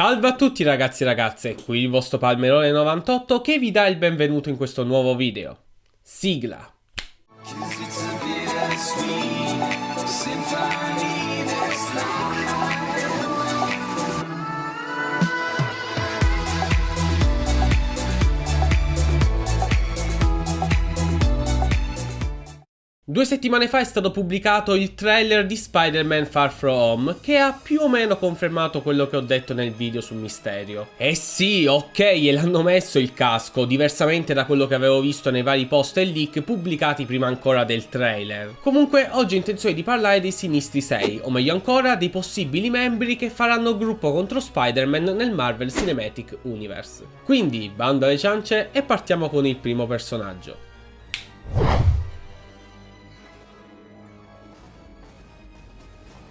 Salve a tutti ragazzi e ragazze, qui il vostro Palmerone 98 che vi dà il benvenuto in questo nuovo video. Sigla. Due settimane fa è stato pubblicato il trailer di Spider-Man Far From Home che ha più o meno confermato quello che ho detto nel video sul misterio. Eh sì, ok, e l'hanno messo il casco, diversamente da quello che avevo visto nei vari post e leak pubblicati prima ancora del trailer. Comunque oggi ho intenzione di parlare dei Sinistri 6, o meglio ancora dei possibili membri che faranno gruppo contro Spider-Man nel Marvel Cinematic Universe. Quindi, bando alle ciance e partiamo con il primo personaggio.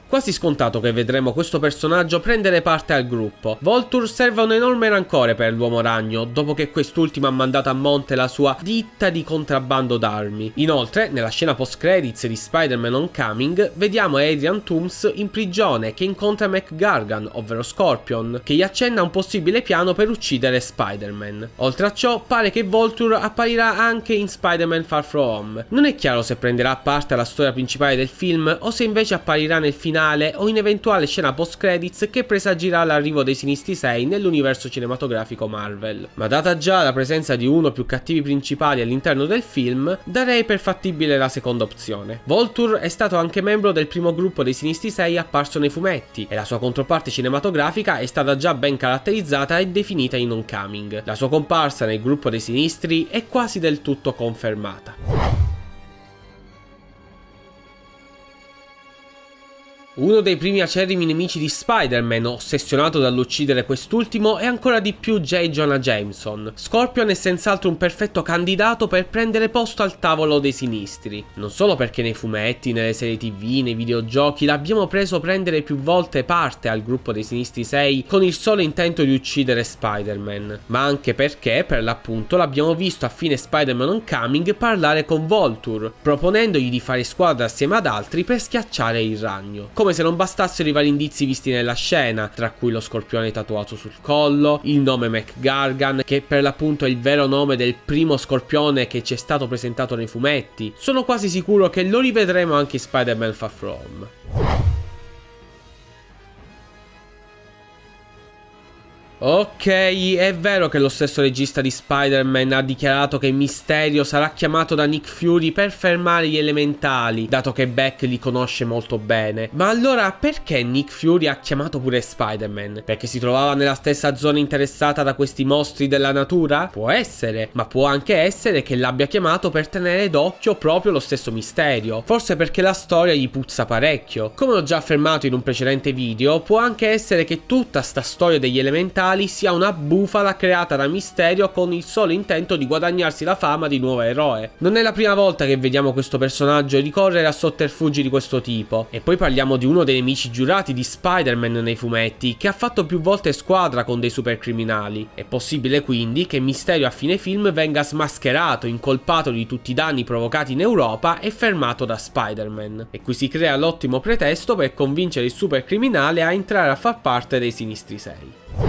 Quasi scontato che vedremo questo personaggio prendere parte al gruppo. Volture serve un enorme rancore per l'uomo ragno, dopo che quest'ultimo ha mandato a monte la sua ditta di contrabbando d'armi. Inoltre, nella scena post-credits di Spider-Man Homecoming, vediamo Adrian Toomes in prigione che incontra McGargan, ovvero Scorpion, che gli accenna un possibile piano per uccidere Spider-Man. Oltre a ciò, pare che Volture apparirà anche in Spider-Man Far From Home. Non è chiaro se prenderà parte alla storia principale del film o se invece apparirà nel finale finale o in eventuale scena post credits che presagirà l'arrivo dei Sinistri 6 nell'universo cinematografico Marvel. Ma data già la presenza di uno o più cattivi principali all'interno del film, darei per fattibile la seconda opzione. Volture è stato anche membro del primo gruppo dei Sinistri 6 apparso nei fumetti e la sua controparte cinematografica è stata già ben caratterizzata e definita in Homecoming. La sua comparsa nel gruppo dei Sinistri è quasi del tutto confermata. Uno dei primi acerrimi nemici di Spider-Man, ossessionato dall'uccidere quest'ultimo, è ancora di più J. Jonah Jameson. Scorpion è senz'altro un perfetto candidato per prendere posto al tavolo dei sinistri. Non solo perché nei fumetti, nelle serie tv, nei videogiochi l'abbiamo preso prendere più volte parte al gruppo dei sinistri 6 con il solo intento di uccidere Spider-Man, ma anche perché, per l'appunto, l'abbiamo visto a fine Spider-Man Homecoming parlare con Volture, proponendogli di fare squadra assieme ad altri per schiacciare il ragno. Come come se non bastassero i vari indizi visti nella scena, tra cui lo scorpione tatuato sul collo, il nome McGargan, che per l'appunto è il vero nome del primo scorpione che ci è stato presentato nei fumetti. Sono quasi sicuro che lo rivedremo anche in Spider-Man Far From. Ok, è vero che lo stesso regista di Spider-Man ha dichiarato che Mysterio sarà chiamato da Nick Fury per fermare gli elementali, dato che Beck li conosce molto bene. Ma allora perché Nick Fury ha chiamato pure Spider-Man? Perché si trovava nella stessa zona interessata da questi mostri della natura? Può essere, ma può anche essere che l'abbia chiamato per tenere d'occhio proprio lo stesso Mysterio. Forse perché la storia gli puzza parecchio. Come ho già affermato in un precedente video, può anche essere che tutta sta storia degli elementali reali sia una bufala creata da Mysterio con il solo intento di guadagnarsi la fama di nuovo eroe. Non è la prima volta che vediamo questo personaggio ricorrere a sotterfugi di questo tipo. E poi parliamo di uno dei nemici giurati di Spider-Man nei fumetti, che ha fatto più volte squadra con dei supercriminali. È possibile quindi che Mysterio a fine film venga smascherato, incolpato di tutti i danni provocati in Europa e fermato da Spider-Man. E qui si crea l'ottimo pretesto per convincere il supercriminale a entrare a far parte dei Sinistri 6.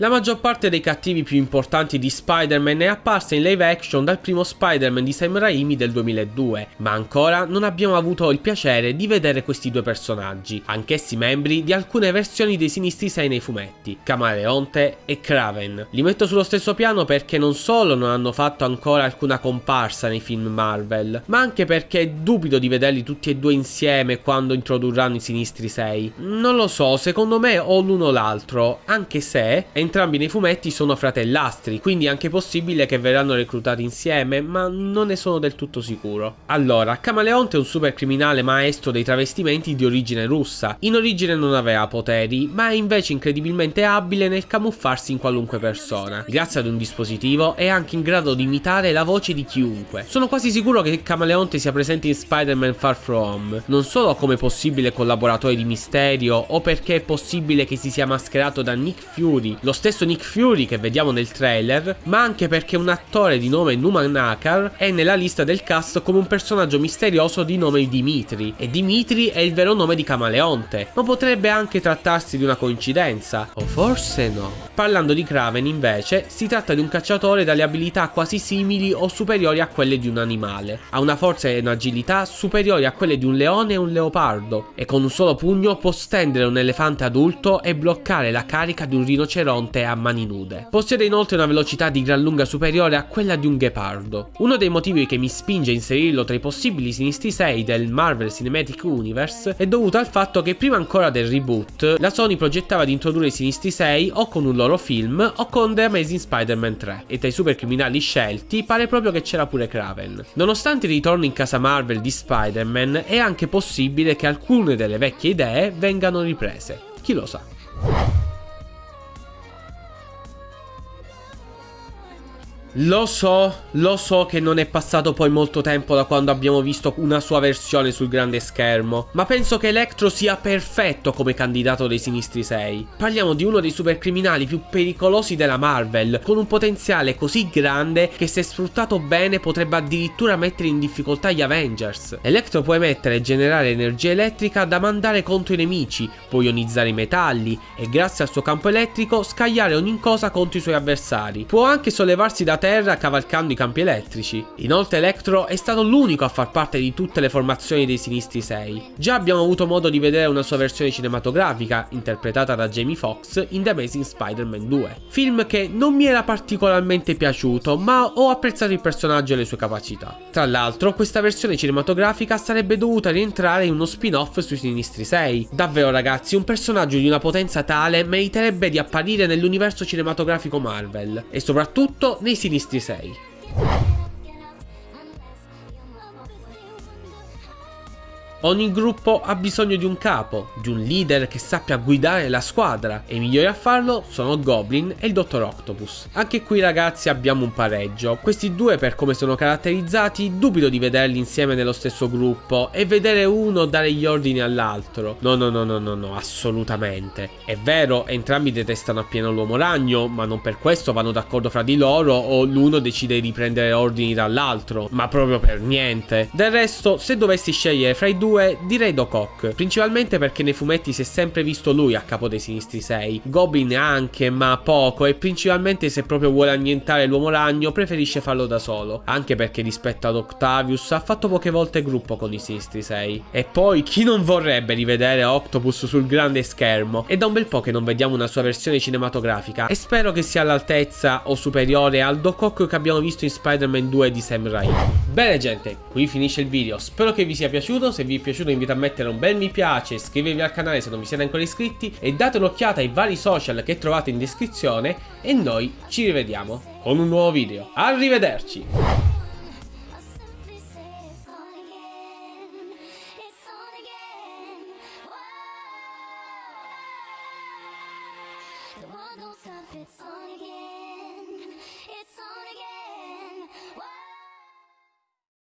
La maggior parte dei cattivi più importanti di Spider-Man è apparsa in live action dal primo Spider-Man di Sam Raimi del 2002, ma ancora non abbiamo avuto il piacere di vedere questi due personaggi, anch'essi membri di alcune versioni dei Sinistri 6 nei fumetti, Camaleonte e Kraven. Li metto sullo stesso piano perché non solo non hanno fatto ancora alcuna comparsa nei film Marvel, ma anche perché dubito di vederli tutti e due insieme quando introdurranno i Sinistri 6. Non lo so, secondo me o l'uno o l'altro, anche se entrambi nei fumetti sono fratellastri, quindi è anche possibile che verranno reclutati insieme, ma non ne sono del tutto sicuro. Allora, Camaleonte è un super criminale maestro dei travestimenti di origine russa. In origine non aveva poteri, ma è invece incredibilmente abile nel camuffarsi in qualunque persona. Grazie ad un dispositivo è anche in grado di imitare la voce di chiunque. Sono quasi sicuro che Camaleonte sia presente in Spider-Man Far From Home, non solo come possibile collaboratore di Mysterio o perché è possibile che si sia mascherato da Nick Fury, lo stesso Nick Fury che vediamo nel trailer, ma anche perché un attore di nome Numan Nakar è nella lista del cast come un personaggio misterioso di nome Dimitri, e Dimitri è il vero nome di Camaleonte, ma potrebbe anche trattarsi di una coincidenza, o forse no. Parlando di Kraven invece, si tratta di un cacciatore dalle abilità quasi simili o superiori a quelle di un animale, ha una forza e un'agilità superiori a quelle di un leone e un leopardo, e con un solo pugno può stendere un elefante adulto e bloccare la carica di un rinoceronte a mani nude. Possiede inoltre una velocità di gran lunga superiore a quella di un ghepardo. Uno dei motivi che mi spinge a inserirlo tra i possibili sinistri 6 del Marvel Cinematic Universe è dovuto al fatto che prima ancora del reboot la Sony progettava di introdurre i sinistri 6 o con un loro film o con The Amazing Spider-Man 3 e tra i super criminali scelti pare proprio che c'era pure Kraven. Nonostante il ritorno in casa Marvel di Spider-Man è anche possibile che alcune delle vecchie idee vengano riprese. Chi lo sa. Lo so, lo so che non è passato poi molto tempo da quando abbiamo visto una sua versione sul grande schermo, ma penso che Electro sia perfetto come candidato dei Sinistri 6. Parliamo di uno dei supercriminali più pericolosi della Marvel, con un potenziale così grande che se sfruttato bene potrebbe addirittura mettere in difficoltà gli Avengers. Electro può emettere e generare energia elettrica da mandare contro i nemici, può ionizzare i metalli e grazie al suo campo elettrico scagliare ogni cosa contro i suoi avversari. Può anche sollevarsi da terra cavalcando i campi elettrici. Inoltre Electro è stato l'unico a far parte di tutte le formazioni dei Sinistri 6. Già abbiamo avuto modo di vedere una sua versione cinematografica, interpretata da Jamie Foxx in The Amazing Spider-Man 2. Film che non mi era particolarmente piaciuto, ma ho apprezzato il personaggio e le sue capacità. Tra l'altro, questa versione cinematografica sarebbe dovuta rientrare in uno spin-off sui Sinistri 6. Davvero ragazzi, un personaggio di una potenza tale meriterebbe di apparire nell'universo cinematografico Marvel, e soprattutto nei Sinistri Sinistri 6. Ogni gruppo ha bisogno di un capo, di un leader che sappia guidare la squadra e i migliori a farlo sono Goblin e il Dottor Octopus. Anche qui ragazzi abbiamo un pareggio, questi due per come sono caratterizzati dubito di vederli insieme nello stesso gruppo e vedere uno dare gli ordini all'altro. No no no no no no, assolutamente. È vero, entrambi detestano appieno l'uomo ragno, ma non per questo vanno d'accordo fra di loro o l'uno decide di prendere ordini dall'altro, ma proprio per niente. Del resto, se dovessi scegliere fra i due 2 direi Doc principalmente perché nei fumetti si è sempre visto lui a capo dei Sinistri 6. Goblin anche, ma poco, e principalmente se proprio vuole annientare l'uomo ragno preferisce farlo da solo, anche perché rispetto ad Octavius ha fatto poche volte gruppo con i Sinistri 6. E poi chi non vorrebbe rivedere Octopus sul grande schermo? È da un bel po' che non vediamo una sua versione cinematografica e spero che sia all'altezza o superiore al Doc Ock che abbiamo visto in Spider-Man 2 di Sam Raimi. Bene gente, qui finisce il video, spero che vi sia piaciuto, se vi è piaciuto invito a mettere un bel mi piace, iscrivervi al canale se non vi siete ancora iscritti e date un'occhiata ai vari social che trovate in descrizione e noi ci rivediamo con un nuovo video. Arrivederci!